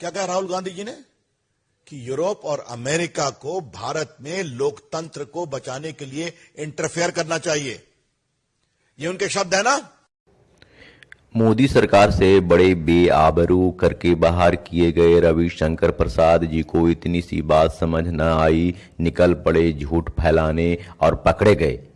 क्या कहा राहुल गांधी जी ने? कि यूरोप और अमेरिका को भारत में लोकतंत्र को बचाने के लिए इंटरफेयर करना चाहिए। ये उनके शब्द है ना? मोदी सरकार से बड़े बेआबरू करके बाहर किए गए रविशंकर प्रसाद जी को इतनी सी बात समझ न आई। निकल पड़े झूठ फैलाने और पकड़े गए।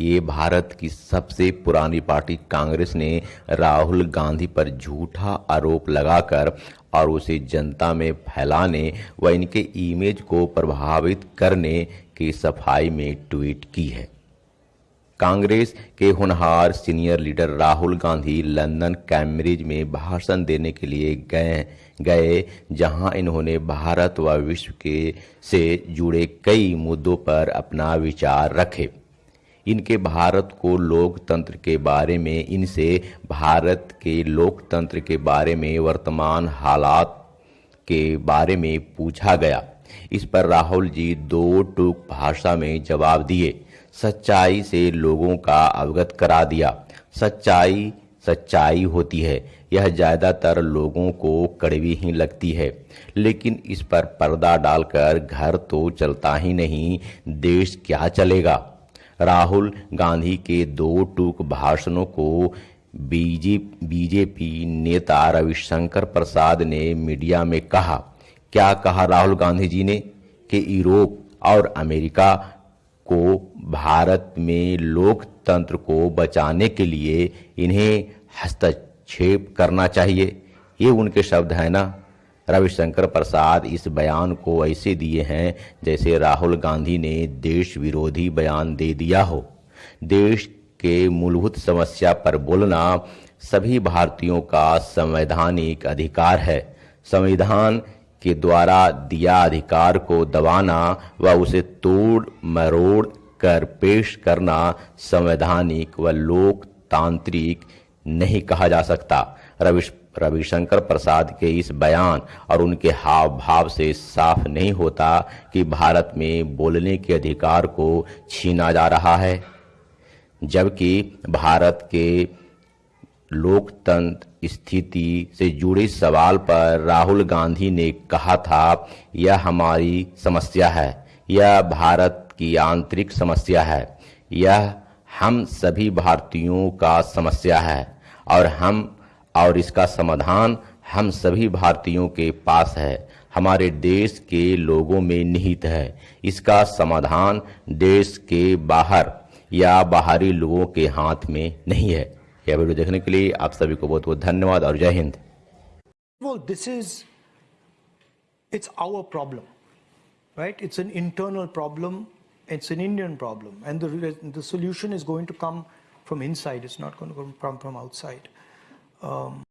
ये भारत की सबसे पुरानी पार्टी कांग्रेस ने राहुल गांधी पर झूठा आरोप लगाकर और उसे जनता में फैलाने व इनके इमेज को प्रभावित करने की सफ़ाई में ट्वीट की है। कांग्रेस के होनहार senior leader Rahul Gandhi London Cambridge में भाषण देने के लिए गए गए, जहाँ इन्होंने भारत व विश्व के से जुड़े कई मुद्दों पर अपना विचार रखे। इनके भारत को लोकतंत्र के बारे में, इनसे भारत के लोकतंत्र के बारे में वर्तमान हालात के बारे में पूछा गया। इस पर राहुल जी दो टूक भाषा में जवाब दिए। सच्चाई से लोगों का अवगत करा दिया। सच्चाई सच्चाई होती है। यह ज़्यादातर लोगों को कड़वी ही लगती है। लेकिन इस पर पर्दा डालकर घर तो चलता ही नहीं, देश क्या चलेगा? राहुल गांधी के दो टूक भाषणों को बीजे, बीजेपी नेता रविशंकर प्रसाद ने मीडिया में कहा। क्या कहा राहुल गांधी जी ने कि यूरोप और अमेरिका को भारत में लोकतंत्र को बचाने के लिए इन्हें हस्तक्षेप करना चाहिए? ये उनके शब्द हैं ना? रविशंकर प्रसाद इस बयान को ऐसे दिए हैं जैसे राहुल गांधी ने देश विरोधी बयान दे दिया हो। देश के मूलभूत समस्या पर बोलना सभी भारतीयों का संवैधानिक अधिकार है। संविधान के द्वारा दिया अधिकार को दबाना व उसे तोड़ मरोड़ कर पेश करना संवैधानिक व लोकतांत्रिक नहीं कहा जा सकता। रविश रविशंकर प्रसाद के इस बयान और उनके हाव भाव से साफ़ नहीं होता कि भारत में बोलने के अधिकार को छीना जा रहा है, जबकि भारत के लोकतंत्र स्थिति से जुड़े सवाल पर राहुल गांधी ने कहा था, यह हमारी समस्या है, यह भारत की आंतरिक समस्या है, यह हम सभी भारतीयों का समस्या है और हम और इसका समाधान हम सभी भारतीयों के पास है हमारे देश के लोगों में निहित है इसका समाधान देश के बाहर या बाहरी लोगों के हाथ में नहीं है यह वीडियो देखने के लिए आप सभी को बहुत बहुत धन्यवाद और जय Hind Well, this is, it's our problem, right? It's an internal problem. It's an Indian problem. And the, the solution is going to come from inside. It's not going to come from from outside. Um,